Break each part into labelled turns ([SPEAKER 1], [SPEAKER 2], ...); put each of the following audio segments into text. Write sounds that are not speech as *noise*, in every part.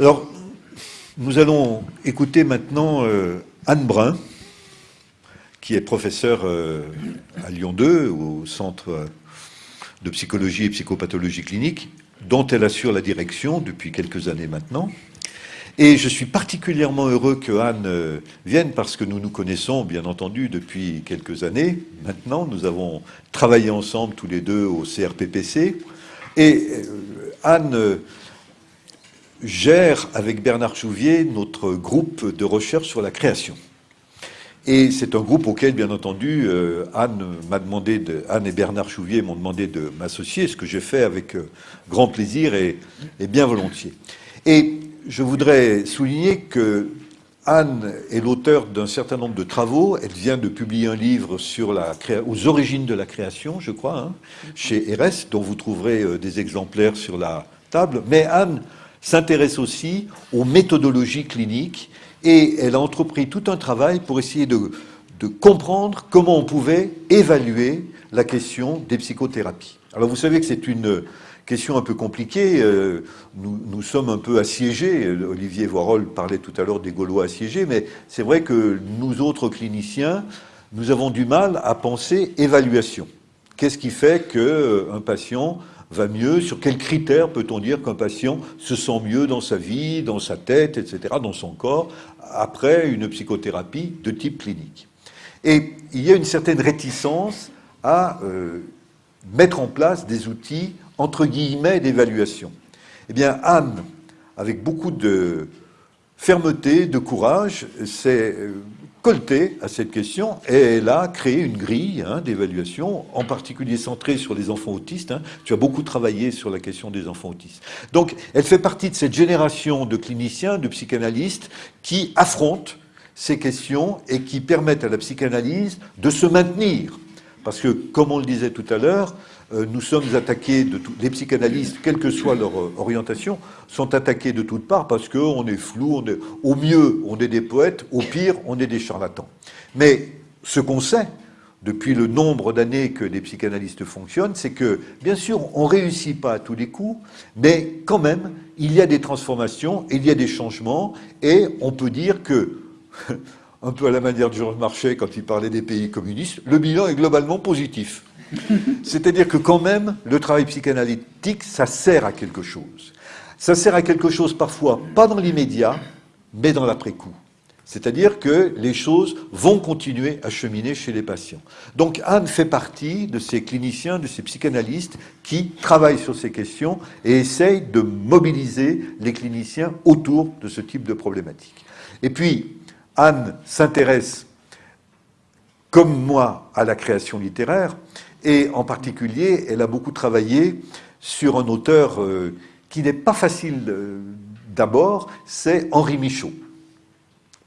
[SPEAKER 1] Alors, nous allons écouter maintenant euh, Anne Brun, qui est professeure euh, à Lyon 2, au Centre de psychologie et psychopathologie clinique, dont elle assure la direction depuis quelques années maintenant. Et je suis particulièrement heureux que Anne euh, vienne parce que nous nous connaissons, bien entendu, depuis quelques années. Maintenant, nous avons travaillé ensemble tous les deux au CRPPC. Et Anne gère avec Bernard Chouvier notre groupe de recherche sur la création. Et c'est un groupe auquel, bien entendu, euh, Anne m'a demandé, de, Anne et Bernard Chouvier m'ont demandé de m'associer, ce que j'ai fait avec euh, grand plaisir et, bien volontiers. Et je voudrais souligner que Anne est l'auteur d'un certain nombre de travaux. Elle vient de publier un livre sur la aux origines de la création, je crois, hein, chez RS, dont vous trouverez euh, des exemplaires sur la table. Mais Anne s'intéresse aussi aux méthodologies cliniques et elle a entrepris tout un travail pour essayer de, comprendre comment on pouvait évaluer la question des psychothérapies. Alors vous savez que c'est une question un peu compliquée. Euh, nous, sommes un peu assiégés. Olivier Voirol parlait tout à l'heure des Gaulois assiégés, mais c'est vrai que nous autres cliniciens, nous avons du mal à penser évaluation. Qu'est-ce qui fait qu'un patient va mieux Sur quels critères peut-on dire qu'un patient se sent mieux dans sa vie, dans sa tête, etc., dans son corps, après une psychothérapie de type clinique Et il y a une certaine réticence à euh, mettre en place des outils, entre guillemets, d'évaluation. Eh bien, Anne, avec beaucoup de fermeté, de courage, s'est euh, à cette question et elle a créé une grille hein, d'évaluation, en particulier centrée sur les enfants autistes. Hein. Tu as beaucoup travaillé sur la question des enfants autistes. Donc, elle fait partie de cette génération de cliniciens, de psychanalystes qui affrontent ces questions et qui permettent à la psychanalyse de se maintenir. Parce que, comme on le disait tout à l'heure, nous sommes attaqués de tout, les psychanalystes, quelle que soit leur euh, orientation, sont attaqués de toutes parts parce qu'on est flou, au mieux on est des poètes, au pire on est des charlatans. Mais ce qu'on sait depuis le nombre d'années que les psychanalystes fonctionnent, c'est que, bien sûr, on ne réussit pas à tous les coups, mais quand même, il y a des transformations, il y a des changements, et on peut dire que, *laughs* un peu à la manière de Georges Marchais quand il parlait des pays communistes, le bilan est globalement positif. *laughs* C'est-à-dire que quand même, le travail psychanalytique, ça sert à quelque chose. Ça sert à quelque chose parfois, pas dans l'immédiat, mais dans l'après-coup. C'est-à-dire que les choses vont continuer à cheminer chez les patients. Donc Anne fait partie de ces cliniciens, de ces psychanalystes qui travaillent sur ces questions et essayent de mobiliser les cliniciens autour de ce type de problématique. Et puis, Anne s'intéresse, comme moi, à la création littéraire, et en particulier, elle a beaucoup travaillé sur un auteur euh, qui n'est pas facile euh, d'abord, c'est Henri Michaud.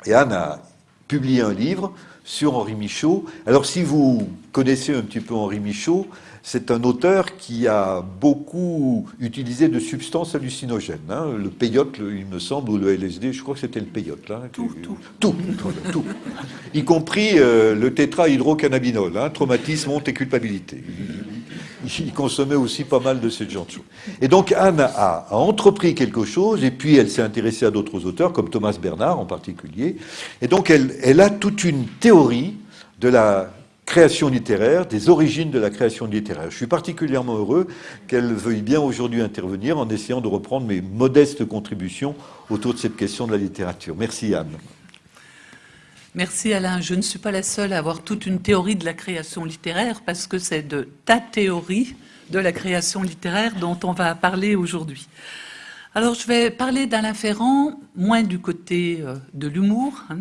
[SPEAKER 1] Et Anne a publié un livre sur Henri Michaud. Alors si vous connaissez un petit peu Henri Michaud, c'est un auteur qui a beaucoup utilisé de substances hallucinogènes. Hein. Le peyote, il me semble, ou le LSD, je crois que c'était le peyote. Là,
[SPEAKER 2] tout, tout.
[SPEAKER 1] Tout, tout, Y compris euh, le tétrahydrocannabinol, hein, traumatisme, honte et culpabilité. Il, consommait aussi pas mal de ces genres de choses. Et donc Anne a, a entrepris quelque chose, et puis elle s'est intéressée à d'autres auteurs, comme Thomas Bernard en particulier. Et donc elle, elle a toute une théorie de la création littéraire, des origines de la création littéraire. Je suis particulièrement heureux qu'elle veuille bien aujourd'hui intervenir en essayant de reprendre mes modestes contributions autour de cette question de la littérature. Merci Anne.
[SPEAKER 2] Merci Alain. Je ne suis pas la seule à avoir toute une théorie de la création littéraire parce que c'est de ta théorie de la création littéraire dont on va parler aujourd'hui. Alors je vais parler d'Alain Ferrand, moins du côté euh, de l'humour, hein,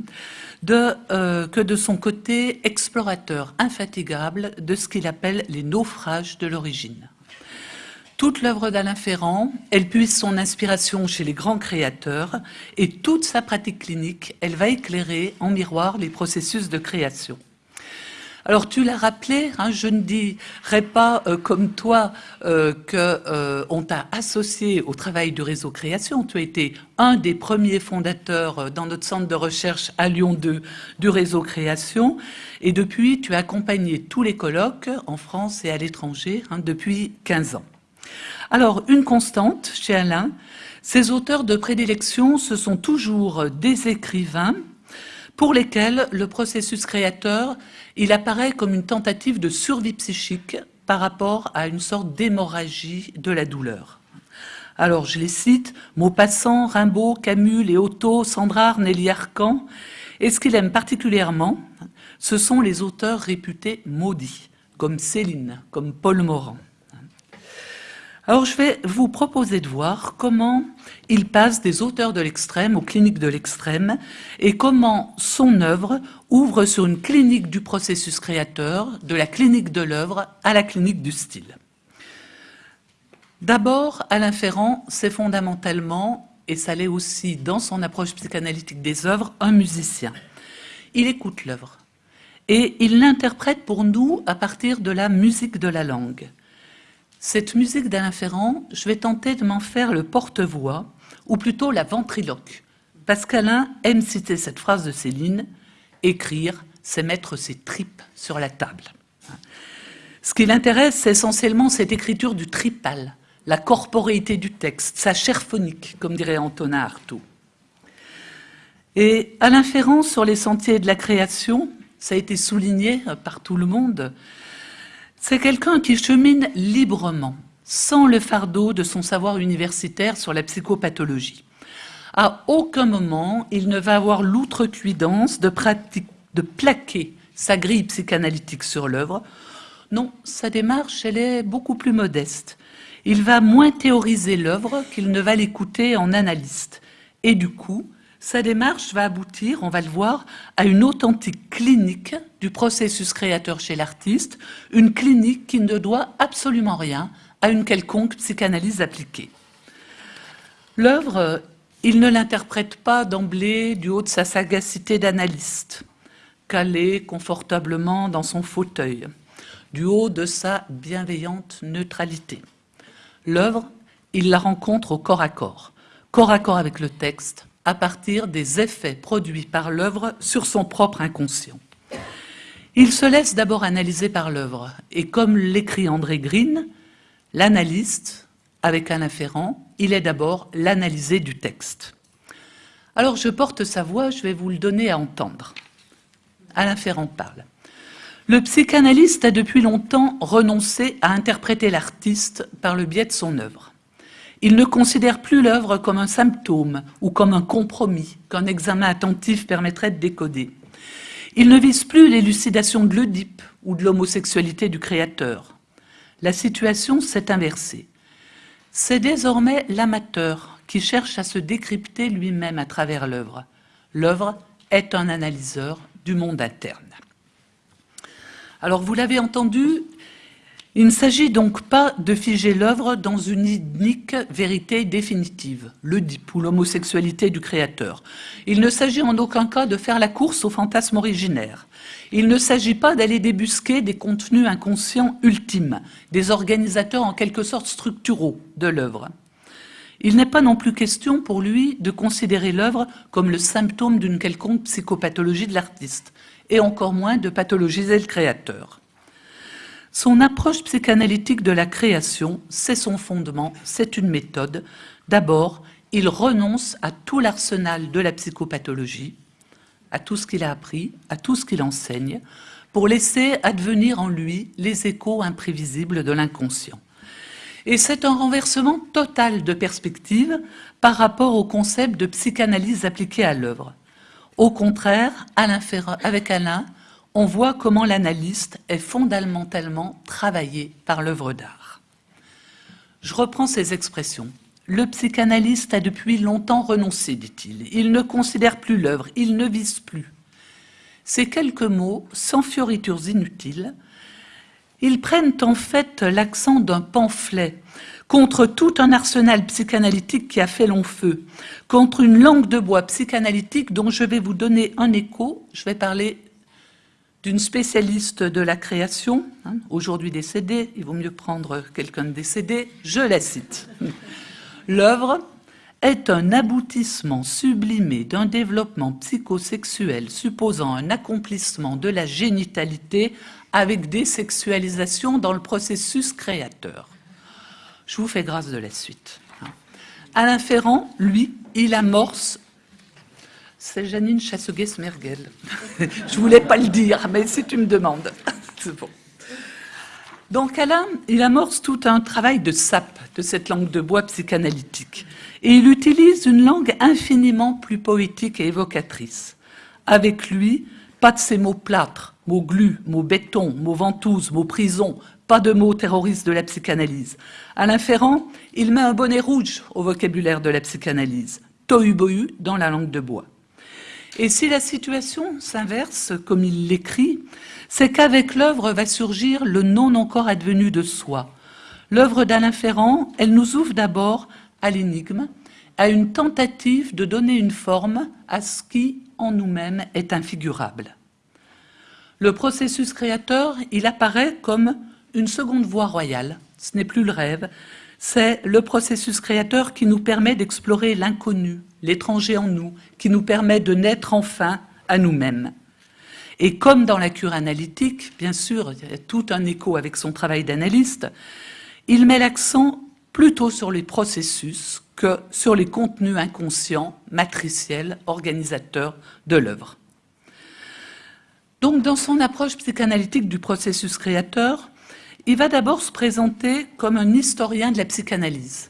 [SPEAKER 2] euh, que de son côté explorateur infatigable de ce qu'il appelle les naufrages de l'origine. Toute l'œuvre d'Alain Ferrand, elle puise son inspiration chez les grands créateurs et toute sa pratique clinique, elle va éclairer en miroir les processus de création. Alors tu l'as rappelé, hein, je ne dirais pas euh, comme toi euh, qu'on euh, t'a associé au travail du réseau création. Tu as été un des premiers fondateurs dans notre centre de recherche à Lyon 2 du réseau création. Et depuis, tu as accompagné tous les colloques en France et à l'étranger hein, depuis 15 ans. Alors, une constante chez Alain, ses auteurs de prédilection, ce sont toujours des écrivains pour lesquels le processus créateur, il apparaît comme une tentative de survie psychique par rapport à une sorte d'hémorragie de la douleur. Alors, je les cite, Maupassant, Rimbaud, Camus, Léoto, Sandrard, Nelly Arcan. Et ce qu'il aime particulièrement, ce sont les auteurs réputés maudits, comme Céline, comme Paul Morand. Alors je vais vous proposer de voir comment il passe des auteurs de l'extrême aux cliniques de l'extrême et comment son œuvre ouvre sur une clinique du processus créateur, de la clinique de l'œuvre à la clinique du style. D'abord, Alain Ferrand, c'est fondamentalement, et ça l'est aussi dans son approche psychanalytique des œuvres, un musicien. Il écoute l'œuvre et il l'interprète pour nous à partir de la musique de la langue. Cette musique d'Alain Ferrand, je vais tenter de m'en faire le porte-voix, ou plutôt la ventriloque. Parce qu'Alain aime citer cette phrase de Céline, écrire, c'est mettre ses tripes sur la table. Ce qui l'intéresse, c'est essentiellement cette écriture du tripal, la corporéité du texte, sa chair phonique, comme dirait Antonin Artaud. Et Alain Ferrand, sur les sentiers de la création, ça a été souligné par tout le monde, c'est quelqu'un qui chemine librement, sans le fardeau de son savoir universitaire sur la psychopathologie. À aucun moment, il ne va avoir l'outrecuidance de, de plaquer sa grille psychanalytique sur l'œuvre. Non, sa démarche, elle est beaucoup plus modeste. Il va moins théoriser l'œuvre qu'il ne va l'écouter en analyste. Et du coup, sa démarche va aboutir, on va le voir, à une authentique clinique du processus créateur chez l'artiste, une clinique qui ne doit absolument rien à une quelconque psychanalyse appliquée. L'œuvre, il ne l'interprète pas d'emblée du haut de sa sagacité d'analyste, calé confortablement dans son fauteuil, du haut de sa bienveillante neutralité. L'œuvre, il la rencontre au corps à corps, corps à corps avec le texte, à partir des effets produits par l'œuvre sur son propre inconscient. Il se laisse d'abord analyser par l'œuvre, et comme l'écrit André Green, l'analyste, avec un Ferrand, il est d'abord l'analysé du texte. Alors je porte sa voix, je vais vous le donner à entendre. Alain Ferrand parle. Le psychanalyste a depuis longtemps renoncé à interpréter l'artiste par le biais de son œuvre. Il ne considère plus l'œuvre comme un symptôme ou comme un compromis qu'un examen attentif permettrait de décoder. Il ne vise plus l'élucidation de l'Oedipe ou de l'homosexualité du créateur. La situation s'est inversée. C'est désormais l'amateur qui cherche à se décrypter lui-même à travers l'œuvre. L'œuvre est un analyseur du monde interne. Alors vous l'avez entendu, il ne s'agit donc pas de figer l'œuvre dans une unique vérité définitive, l'Oedipe ou l'homosexualité du créateur. Il ne s'agit en aucun cas de faire la course au fantasme originaire. Il ne s'agit pas d'aller débusquer des contenus inconscients ultimes, des organisateurs en quelque sorte structuraux de l'œuvre. Il n'est pas non plus question pour lui de considérer l'œuvre comme le symptôme d'une quelconque psychopathologie de l'artiste, et encore moins de pathologiser le créateur. Son approche psychanalytique de la création, c'est son fondement, c'est une méthode. D'abord, il renonce à tout l'arsenal de la psychopathologie, à tout ce qu'il a appris, à tout ce qu'il enseigne, pour laisser advenir en lui les échos imprévisibles de l'inconscient. Et c'est un renversement total de perspective par rapport au concept de psychanalyse appliquée à l'œuvre. Au contraire, avec Alain, on voit comment l'analyste est fondamentalement travaillé par l'œuvre d'art. Je reprends ces expressions. Le psychanalyste a depuis longtemps renoncé, dit-il. Il ne considère plus l'œuvre, il ne vise plus. Ces quelques mots, sans fioritures inutiles, ils prennent en fait l'accent d'un pamphlet contre tout un arsenal psychanalytique qui a fait long feu, contre une langue de bois psychanalytique dont je vais vous donner un écho. Je vais parler d'une spécialiste de la création, hein, aujourd'hui décédée, il vaut mieux prendre quelqu'un de décédé, je la cite. L'œuvre est un aboutissement sublimé d'un développement psychosexuel supposant un accomplissement de la génitalité avec des sexualisations dans le processus créateur. Je vous fais grâce de la suite. Alain Ferrand, lui, il amorce c'est Janine Chasseguet-Smergel. *laughs* Je voulais pas le dire, mais si tu me demandes, *laughs* c'est bon. Donc Alain, il amorce tout un travail de sape de cette langue de bois psychanalytique. Et il utilise une langue infiniment plus poétique et évocatrice. Avec lui, pas de ces mots plâtres, mots glu, mots béton, mots ventouse, mots prison, pas de mots terroristes de la psychanalyse. Alain Ferrand, il met un bonnet rouge au vocabulaire de la psychanalyse, tohu-bohu dans la langue de bois. Et si la situation s'inverse, comme il l'écrit, c'est qu'avec l'œuvre va surgir le non encore advenu de soi. L'œuvre d'Alain Ferrand, elle nous ouvre d'abord à l'énigme, à une tentative de donner une forme à ce qui, en nous-mêmes, est infigurable. Le processus créateur, il apparaît comme une seconde voie royale. Ce n'est plus le rêve, c'est le processus créateur qui nous permet d'explorer l'inconnu, l'étranger en nous, qui nous permet de naître enfin à nous-mêmes. Et comme dans la cure analytique, bien sûr, il y a tout un écho avec son travail d'analyste, il met l'accent plutôt sur les processus que sur les contenus inconscients, matriciels, organisateurs de l'œuvre. Donc, dans son approche psychanalytique du processus créateur, il va d'abord se présenter comme un historien de la psychanalyse.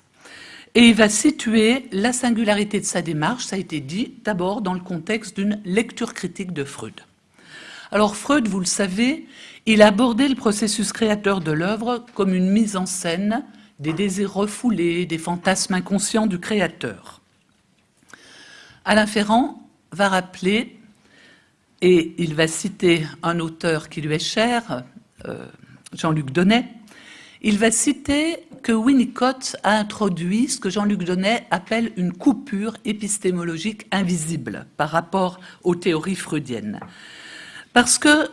[SPEAKER 2] Et il va situer la singularité de sa démarche, ça a été dit, d'abord dans le contexte d'une lecture critique de Freud. Alors Freud, vous le savez, il a abordé le processus créateur de l'œuvre comme une mise en scène des désirs refoulés, des fantasmes inconscients du créateur. Alain Ferrand va rappeler, et il va citer un auteur qui lui est cher, euh, Jean-Luc Donnet, il va citer que Winnicott a introduit ce que Jean-Luc Donnet appelle une coupure épistémologique invisible par rapport aux théories freudiennes. Parce que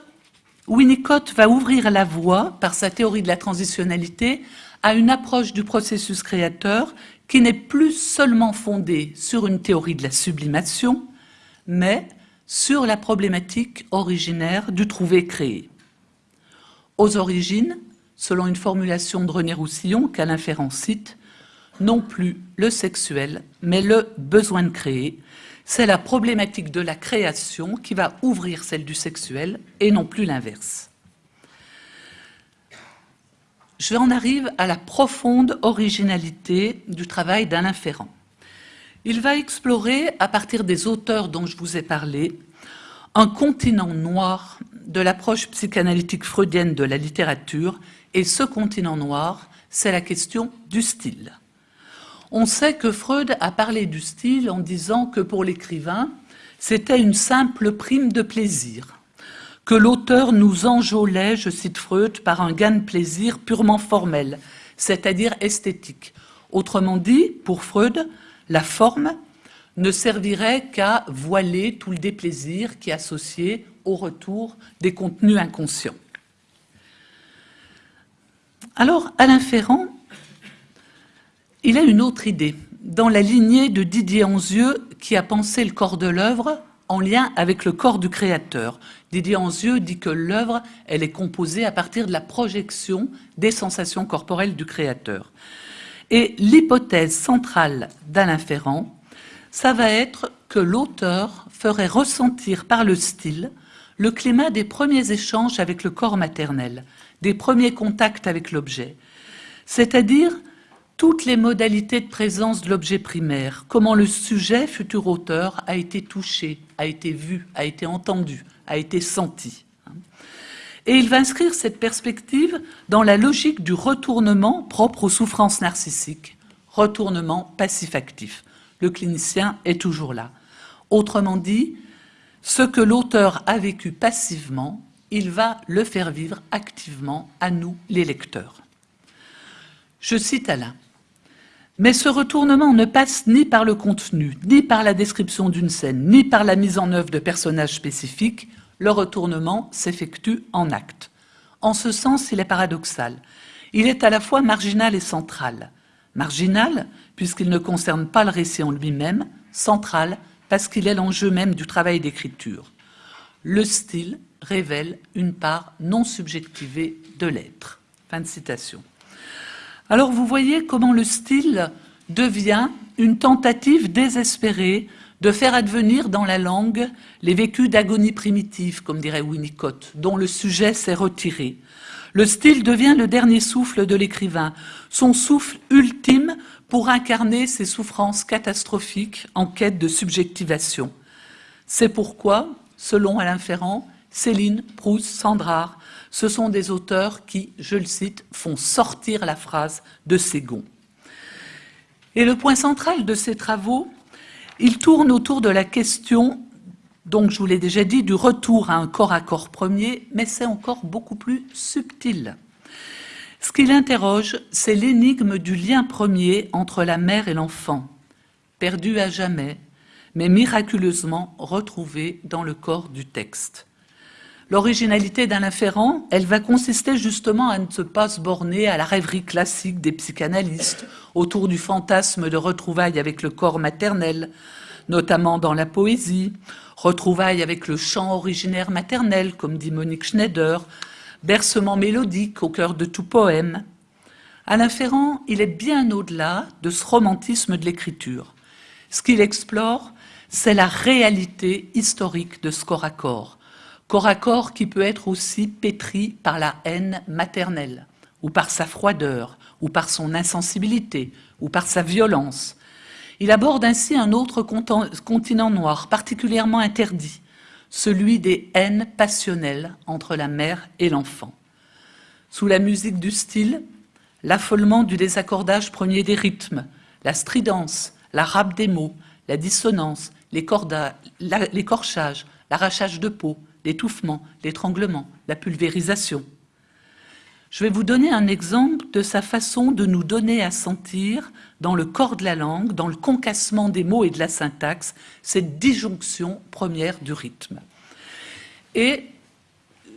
[SPEAKER 2] Winnicott va ouvrir la voie, par sa théorie de la transitionnalité, à une approche du processus créateur qui n'est plus seulement fondée sur une théorie de la sublimation, mais sur la problématique originaire du trouvé-créé. Aux origines, selon une formulation de René Roussillon qu'Alain Ferrand cite, non plus le sexuel, mais le besoin de créer. C'est la problématique de la création qui va ouvrir celle du sexuel et non plus l'inverse. Je en arrive à la profonde originalité du travail d'Alain Ferrand. Il va explorer, à partir des auteurs dont je vous ai parlé, un continent noir de l'approche psychanalytique freudienne de la littérature et ce continent noir, c'est la question du style. On sait que Freud a parlé du style en disant que pour l'écrivain, c'était une simple prime de plaisir, que l'auteur nous enjolait, je cite Freud, par un gain de plaisir purement formel, c'est-à-dire esthétique. Autrement dit, pour Freud, la forme ne servirait qu'à voiler tout le déplaisir qui est associé au retour des contenus inconscients. Alors, Alain Ferrand, il a une autre idée, dans la lignée de Didier Anzieux, qui a pensé le corps de l'œuvre en lien avec le corps du créateur. Didier Anzieux dit que l'œuvre, elle est composée à partir de la projection des sensations corporelles du créateur. Et l'hypothèse centrale d'Alain Ferrand, ça va être que l'auteur ferait ressentir par le style le climat des premiers échanges avec le corps maternel, des premiers contacts avec l'objet, c'est-à-dire toutes les modalités de présence de l'objet primaire, comment le sujet, futur auteur, a été touché, a été vu, a été entendu, a été senti. Et il va inscrire cette perspective dans la logique du retournement propre aux souffrances narcissiques, retournement passif-actif. Le clinicien est toujours là. Autrement dit, ce que l'auteur a vécu passivement, il va le faire vivre activement à nous, les lecteurs. Je cite Alain. Mais ce retournement ne passe ni par le contenu, ni par la description d'une scène, ni par la mise en œuvre de personnages spécifiques. Le retournement s'effectue en acte. En ce sens, il est paradoxal. Il est à la fois marginal et central. Marginal, puisqu'il ne concerne pas le récit en lui-même, central, parce qu'il est l'enjeu même du travail d'écriture. Le style révèle une part non subjectivée de l'être. Fin de citation. Alors vous voyez comment le style devient une tentative désespérée de faire advenir dans la langue les vécus d'agonie primitive, comme dirait Winnicott, dont le sujet s'est retiré. Le style devient le dernier souffle de l'écrivain, son souffle ultime pour incarner ses souffrances catastrophiques en quête de subjectivation. C'est pourquoi, selon Alain Ferrand, Céline, Proust, Sandrard, ce sont des auteurs qui, je le cite, font sortir la phrase de ses gonds. Et le point central de ces travaux, il tourne autour de la question, donc je vous l'ai déjà dit, du retour à un corps à corps premier, mais c'est encore beaucoup plus subtil. Ce qu'il interroge, c'est l'énigme du lien premier entre la mère et l'enfant, perdu à jamais, mais miraculeusement retrouvé dans le corps du texte. L'originalité d'Alain Ferrand, elle va consister justement à ne pas se borner à la rêverie classique des psychanalystes autour du fantasme de retrouvailles avec le corps maternel, notamment dans la poésie, retrouvailles avec le chant originaire maternel, comme dit Monique Schneider, bercement mélodique au cœur de tout poème. Alain Ferrand, il est bien au-delà de ce romantisme de l'écriture. Ce qu'il explore, c'est la réalité historique de ce corps à corps, corps à corps qui peut être aussi pétri par la haine maternelle, ou par sa froideur, ou par son insensibilité, ou par sa violence. Il aborde ainsi un autre continent noir, particulièrement interdit, celui des haines passionnelles entre la mère et l'enfant. Sous la musique du style, l'affolement du désaccordage premier des rythmes, la stridence, la râpe des mots, la dissonance, l'écorchage, l'arrachage de peau, l'étouffement, l'étranglement, la pulvérisation. Je vais vous donner un exemple de sa façon de nous donner à sentir, dans le corps de la langue, dans le concassement des mots et de la syntaxe, cette disjonction première du rythme. Et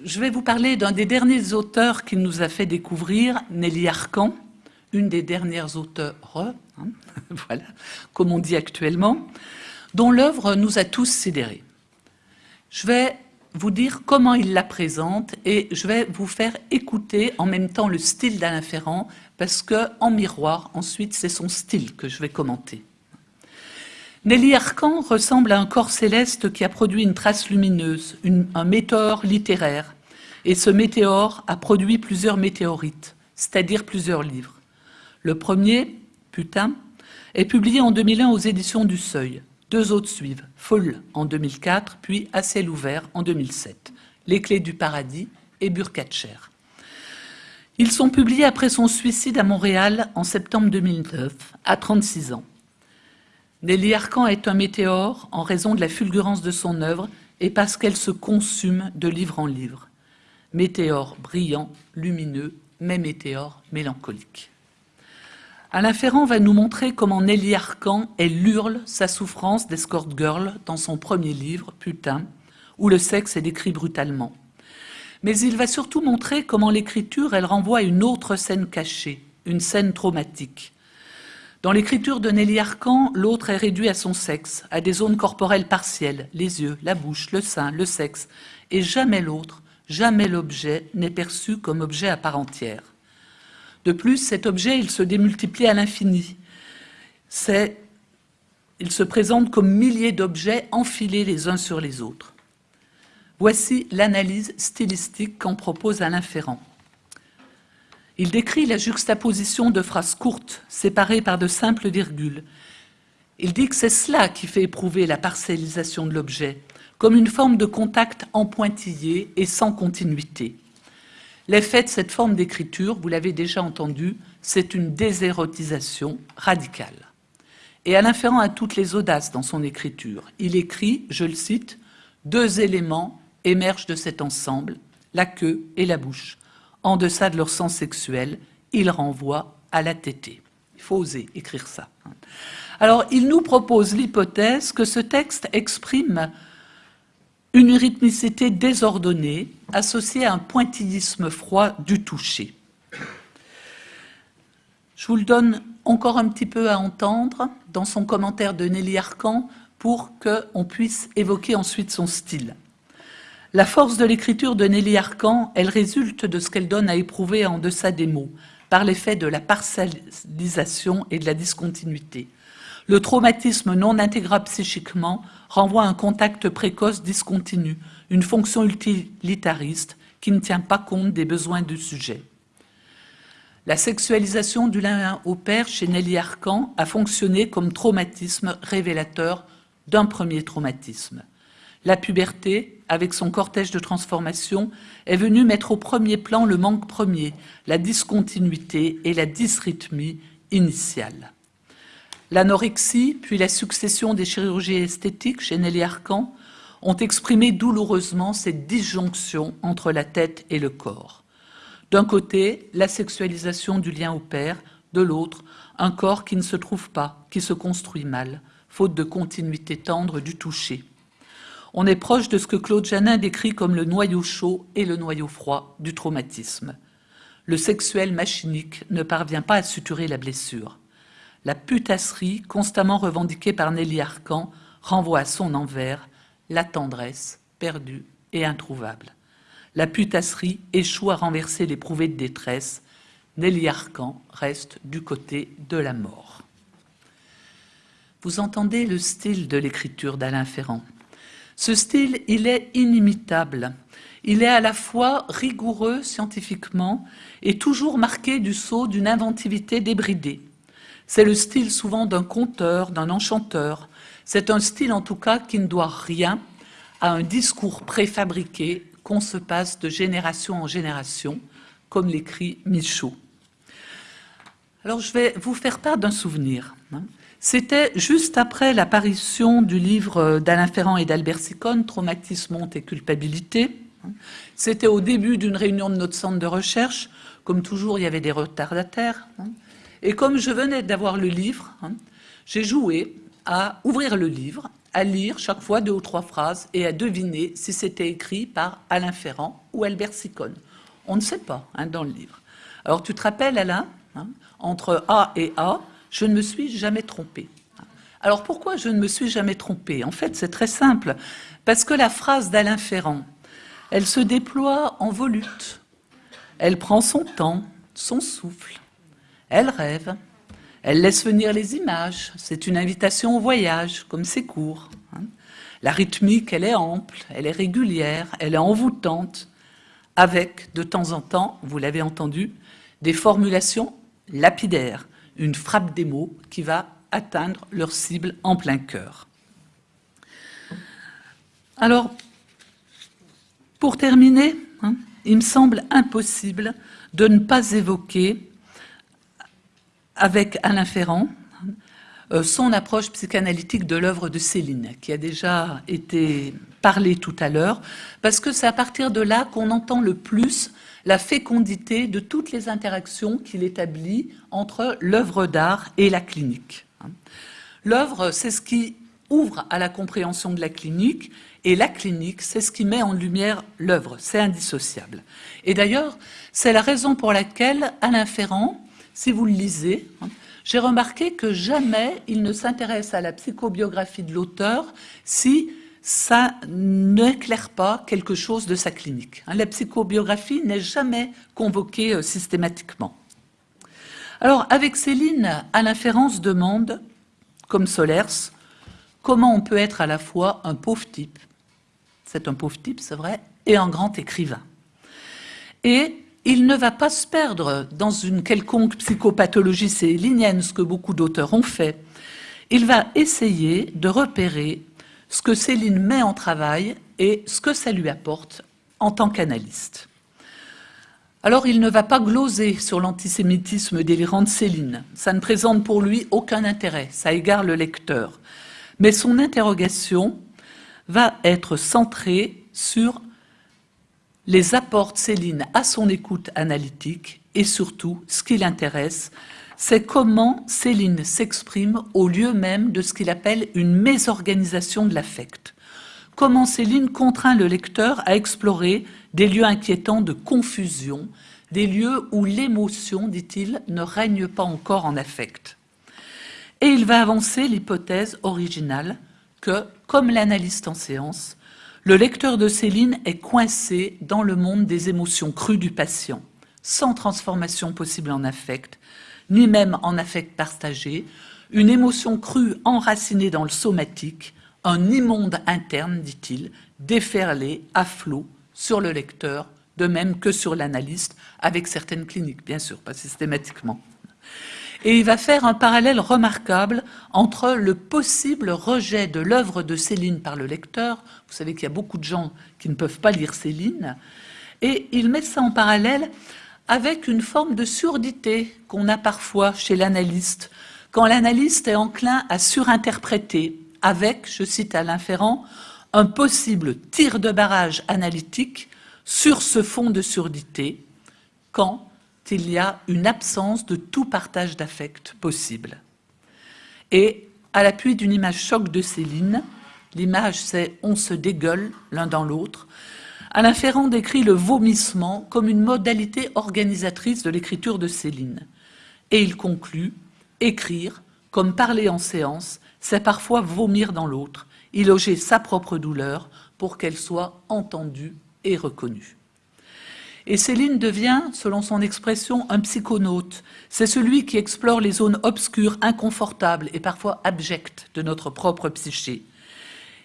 [SPEAKER 2] je vais vous parler d'un des derniers auteurs qu'il nous a fait découvrir, Nelly Arcan, une des dernières auteurs, hein, *laughs* voilà, comme on dit actuellement, dont l'œuvre nous a tous sidérés. Je vais vous dire comment il la présente et je vais vous faire écouter en même temps le style d'Alain Ferrand parce que en miroir, ensuite, c'est son style que je vais commenter. Nelly Arcan ressemble à un corps céleste qui a produit une trace lumineuse, un météore littéraire. Et ce météore a produit plusieurs météorites, c'est-à-dire plusieurs livres. Le premier, Putain, est publié en 2001 aux éditions du Seuil. Deux autres suivent, Folle en 2004, puis À ciel ouvert en 2007, Les clés du paradis et Burkatcher. Ils sont publiés après son suicide à Montréal en septembre 2009, à 36 ans. Nelly Arcan est un météore en raison de la fulgurance de son œuvre et parce qu'elle se consume de livre en livre. Météore brillant, lumineux, mais météore mélancolique. Alain Ferrand va nous montrer comment Nelly Arcan, elle hurle sa souffrance d'escort girl dans son premier livre, Putain, où le sexe est décrit brutalement. Mais il va surtout montrer comment l'écriture, elle renvoie à une autre scène cachée, une scène traumatique. Dans l'écriture de Nelly Arcan, l'autre est réduit à son sexe, à des zones corporelles partielles, les yeux, la bouche, le sein, le sexe, et jamais l'autre, jamais l'objet n'est perçu comme objet à part entière. De plus, cet objet, il se démultiplie à l'infini. Il se présente comme milliers d'objets enfilés les uns sur les autres. Voici l'analyse stylistique qu'en propose Alain Ferrand. Il décrit la juxtaposition de phrases courtes, séparées par de simples virgules. Il dit que c'est cela qui fait éprouver la parcellisation de l'objet, comme une forme de contact en pointillé et sans continuité. L'effet de cette forme d'écriture, vous l'avez déjà entendu, c'est une désérotisation radicale. Et Alain Ferrand a toutes les audaces dans son écriture. Il écrit, je le cite, « Deux éléments émergent de cet ensemble, la queue et la bouche. En deçà de leur sens sexuel, ils renvoient à la tétée. » Il faut oser écrire ça. Alors, il nous propose l'hypothèse que ce texte exprime une rythmicité désordonnée associée à un pointillisme froid du toucher. Je vous le donne encore un petit peu à entendre dans son commentaire de Nelly Arcan pour qu'on puisse évoquer ensuite son style. La force de l'écriture de Nelly Arcan, elle résulte de ce qu'elle donne à éprouver en deçà des mots, par l'effet de la partialisation et de la discontinuité. Le traumatisme non intégrable psychiquement renvoie à un contact précoce discontinu, une fonction utilitariste qui ne tient pas compte des besoins du sujet. La sexualisation du lien au père chez Nelly Arcan a fonctionné comme traumatisme révélateur d'un premier traumatisme. La puberté, avec son cortège de transformation, est venue mettre au premier plan le manque premier, la discontinuité et la dysrythmie initiale. L'anorexie, puis la succession des chirurgies esthétiques chez Nelly Arcan ont exprimé douloureusement cette disjonction entre la tête et le corps. D'un côté, la sexualisation du lien au père, de l'autre, un corps qui ne se trouve pas, qui se construit mal, faute de continuité tendre du toucher. On est proche de ce que Claude Janin décrit comme le noyau chaud et le noyau froid du traumatisme. Le sexuel machinique ne parvient pas à suturer la blessure. La putasserie, constamment revendiquée par Nelly Arcan, renvoie à son envers la tendresse perdue et introuvable. La putasserie échoue à renverser l'éprouvé de détresse. Nelly Arcan reste du côté de la mort. Vous entendez le style de l'écriture d'Alain Ferrand. Ce style, il est inimitable. Il est à la fois rigoureux scientifiquement et toujours marqué du sceau d'une inventivité débridée. C'est le style souvent d'un conteur, d'un enchanteur. C'est un style en tout cas qui ne doit rien à un discours préfabriqué qu'on se passe de génération en génération, comme l'écrit Michaud. Alors je vais vous faire part d'un souvenir. Hein. C'était juste après l'apparition du livre d'Alain Ferrand et d'Albert Sicone, Traumatisme, honte et culpabilité. Hein. C'était au début d'une réunion de notre centre de recherche. Comme toujours, il y avait des retardataires. Hein. Et comme je venais d'avoir le livre, j'ai joué à ouvrir le livre à lire chaque fois deux ou trois phrases et à deviner si c'était écrit par Alain Ferrand ou Albert Sicone. On ne sait pas hein, dans le livre. Alors tu te rappelles, Alain, hein, entre A et A, je ne me suis jamais trompé. Alors pourquoi je ne me suis jamais trompé En fait, c'est très simple. Parce que la phrase d'Alain Ferrand, elle se déploie en volute. Elle prend son temps, son souffle. Elle rêve. Elle laisse venir les images, c'est une invitation au voyage, comme c'est court. Hein. La rythmique, elle est ample, elle est régulière, elle est envoûtante, avec, de temps en temps, vous l'avez entendu, des formulations lapidaires, une frappe des mots qui va atteindre leur cible en plein cœur. Alors, pour terminer, hein, il me semble impossible de ne pas évoquer avec Alain Ferrand, euh, son approche psychanalytique de l'œuvre de Céline, qui a déjà été parlée tout à l'heure, parce que c'est à partir de là qu'on entend le plus la fécondité de toutes les interactions qu'il établit entre l'œuvre d'art et la clinique. L'œuvre, c'est ce qui ouvre à la compréhension de la clinique, et la clinique, c'est ce qui met en lumière l'œuvre, c'est indissociable. Et d'ailleurs, c'est la raison pour laquelle Alain Ferrand, si vous le lisez, hein, j'ai remarqué que jamais il ne s'intéresse à la psychobiographie de l'auteur si ça n'éclaire pas quelque chose de sa clinique. Hein. La psychobiographie n'est jamais convoquée euh, systématiquement. Alors, avec Céline, Alain Ferrand se demande, comme Solers, comment on peut être à la fois un pauvre type, c'est un pauvre type, c'est vrai, et un grand écrivain. Il ne va pas se perdre dans une quelconque psychopathologie célinienne, ce que beaucoup d'auteurs ont fait. Il va essayer de repérer ce que Céline met en travail et ce que ça lui apporte en tant qu'analyste. Alors il ne va pas gloser sur l'antisémitisme délirant de Céline. Ça ne présente pour lui aucun intérêt, ça égare le lecteur. Mais son interrogation va être centrée sur les apports de Céline à son écoute analytique et surtout, ce qui l'intéresse, c'est comment Céline s'exprime au lieu même de ce qu'il appelle une mésorganisation de l'affect. Comment Céline contraint le lecteur à explorer des lieux inquiétants de confusion, des lieux où l'émotion, dit-il, ne règne pas encore en affect. Et il va avancer l'hypothèse originale que, comme l'analyste en séance, le lecteur de Céline est coincé dans le monde des émotions crues du patient, sans transformation possible en affect, ni même en affect partagé, une émotion crue enracinée dans le somatique, un immonde interne, dit-il, déferlé à flot sur le lecteur, de même que sur l'analyste, avec certaines cliniques, bien sûr, pas systématiquement. Et il va faire un parallèle remarquable entre le possible rejet de l'œuvre de Céline par le lecteur, vous savez qu'il y a beaucoup de gens qui ne peuvent pas lire Céline, et il met ça en parallèle avec une forme de surdité qu'on a parfois chez l'analyste, quand l'analyste est enclin à surinterpréter avec, je cite Alain Ferrand, un possible tir de barrage analytique sur ce fond de surdité, quand il y a une absence de tout partage d'affect possible. Et à l'appui d'une image choc de Céline, l'image c'est « on se dégueule l'un dans l'autre », Alain Ferrand décrit le vomissement comme une modalité organisatrice de l'écriture de Céline. Et il conclut « Écrire, comme parler en séance, c'est parfois vomir dans l'autre, y loger sa propre douleur pour qu'elle soit entendue et reconnue. » Et Céline devient, selon son expression, un psychonaute. C'est celui qui explore les zones obscures, inconfortables et parfois abjectes de notre propre psyché.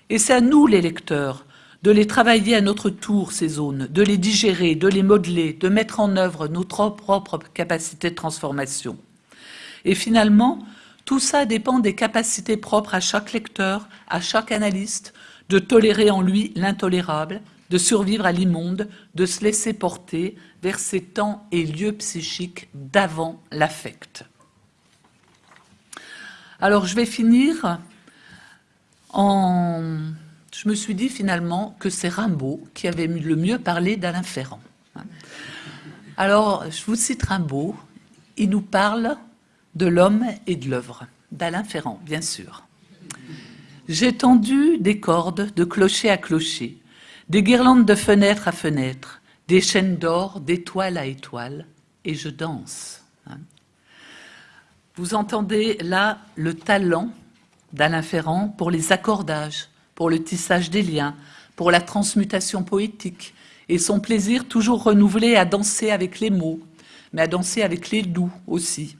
[SPEAKER 2] Et c'est à nous, les lecteurs, de les travailler à notre tour, ces zones, de les digérer, de les modeler, de mettre en œuvre notre propre capacité de transformation. Et finalement, tout ça dépend des capacités propres à chaque lecteur, à chaque analyste, de tolérer en lui l'intolérable, de survivre à l'immonde, de se laisser porter vers ces temps et lieux psychiques d'avant l'affect. Alors je vais finir en je me suis dit finalement que c'est Rimbaud qui avait le mieux parlé d'Alain Ferrand. Alors, je vous cite Rimbaud, il nous parle de l'homme et de l'œuvre, d'Alain Ferrand, bien sûr. J'ai tendu des cordes de clocher à clocher, des guirlandes de fenêtre à fenêtre, des chaînes d'or d'étoile à étoile, et je danse. Vous entendez là le talent d'Alain Ferrand pour les accordages, pour le tissage des liens, pour la transmutation poétique, et son plaisir toujours renouvelé à danser avec les mots, mais à danser avec les doux aussi,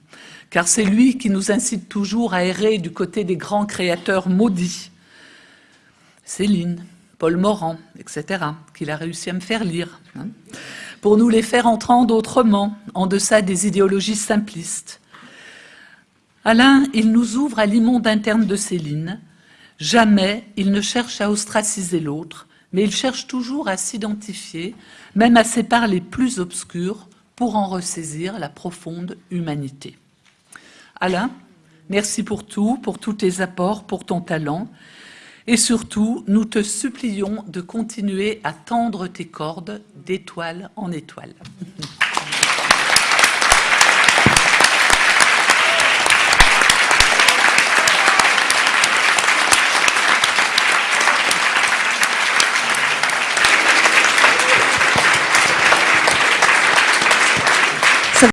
[SPEAKER 2] car c'est lui qui nous incite toujours à errer du côté des grands créateurs maudits. Céline, Paul Morand, etc., qu'il a réussi à me faire lire, hein, pour nous les faire entendre autrement, en deçà des idéologies simplistes. Alain, il nous ouvre à l'immonde interne de Céline, Jamais il ne cherche à ostraciser l'autre, mais il cherche toujours à s'identifier, même à ses parts les plus obscures, pour en ressaisir la profonde humanité. Alain, merci pour tout, pour tous tes apports, pour ton talent, et surtout, nous te supplions de continuer à tendre tes cordes d'étoile en étoile. *laughs*